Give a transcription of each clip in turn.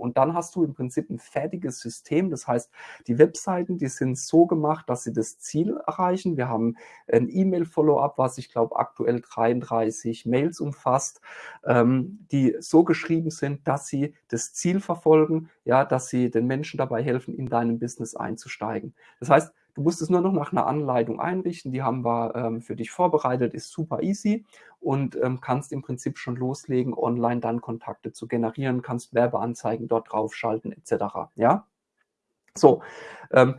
und dann hast du im Prinzip ein fertiges System. Das heißt, die Webseiten, die sind so gemacht, dass sie das Ziel erreichen. Wir haben ein E-Mail-Follow-up, was ich glaube aktuell 33 Mails umfasst, ähm, die so geschrieben sind, dass sie das Ziel verfolgen, ja, dass sie den Menschen dabei helfen, in deinem Business einzusteigen. Das heißt, Du musst es nur noch nach einer Anleitung einrichten. Die haben wir ähm, für dich vorbereitet, ist super easy und ähm, kannst im Prinzip schon loslegen, online dann Kontakte zu generieren, kannst Werbeanzeigen dort draufschalten etc. Ja, so. Ähm,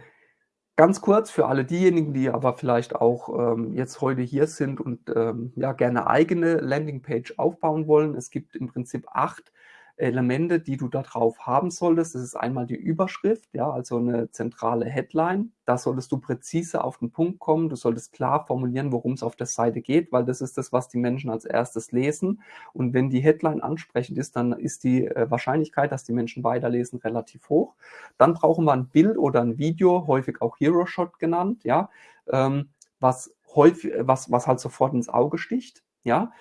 Ganz kurz für alle diejenigen, die aber vielleicht auch ähm, jetzt heute hier sind und ähm, ja gerne eigene Landingpage aufbauen wollen. Es gibt im Prinzip acht Elemente, die du da drauf haben solltest. Das ist einmal die Überschrift, ja, also eine zentrale Headline. Da solltest du präzise auf den Punkt kommen. Du solltest klar formulieren, worum es auf der Seite geht, weil das ist das, was die Menschen als erstes lesen. Und wenn die Headline ansprechend ist, dann ist die äh, Wahrscheinlichkeit, dass die Menschen weiterlesen, relativ hoch. Dann brauchen wir ein Bild oder ein Video, häufig auch Hero Shot genannt, ja, ähm, was häufig, was, was halt sofort ins Auge sticht. Ja,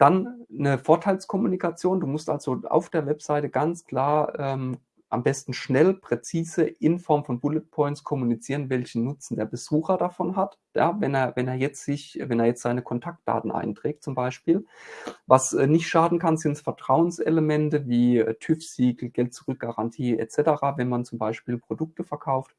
dann eine Vorteilskommunikation. Du musst also auf der Webseite ganz klar ähm, am besten schnell, präzise in Form von Bullet Points kommunizieren, welchen Nutzen der Besucher davon hat. Ja, wenn er, wenn er jetzt sich, wenn er jetzt seine Kontaktdaten einträgt, zum Beispiel. Was äh, nicht schaden kann, sind Vertrauenselemente wie äh, TÜV-Siegel, Geld-Zurück-Garantie etc., wenn man zum Beispiel Produkte verkauft.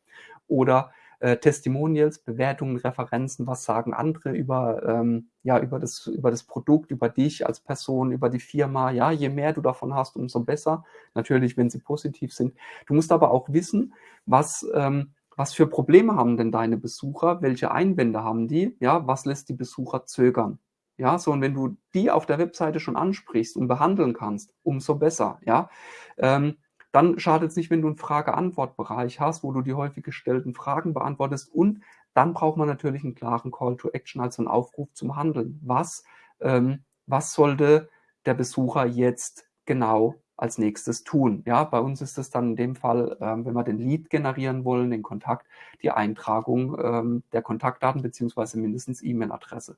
Oder äh, Testimonials, Bewertungen, Referenzen, was sagen andere über, ähm, ja, über das, über das Produkt, über dich als Person, über die Firma. Ja, je mehr du davon hast, umso besser. Natürlich, wenn sie positiv sind. Du musst aber auch wissen, was, ähm, was für Probleme haben denn deine Besucher? Welche Einwände haben die? Ja, was lässt die Besucher zögern? Ja, so, und wenn du die auf der Webseite schon ansprichst und behandeln kannst, umso besser, ja. Ähm, dann schadet es nicht, wenn du einen Frage-Antwort-Bereich hast, wo du die häufig gestellten Fragen beantwortest. Und dann braucht man natürlich einen klaren Call to Action, also einen Aufruf zum Handeln. Was, ähm, was sollte der Besucher jetzt genau als nächstes tun? Ja, bei uns ist es dann in dem Fall, ähm, wenn wir den Lead generieren wollen, den Kontakt, die Eintragung ähm, der Kontaktdaten beziehungsweise mindestens E-Mail-Adresse.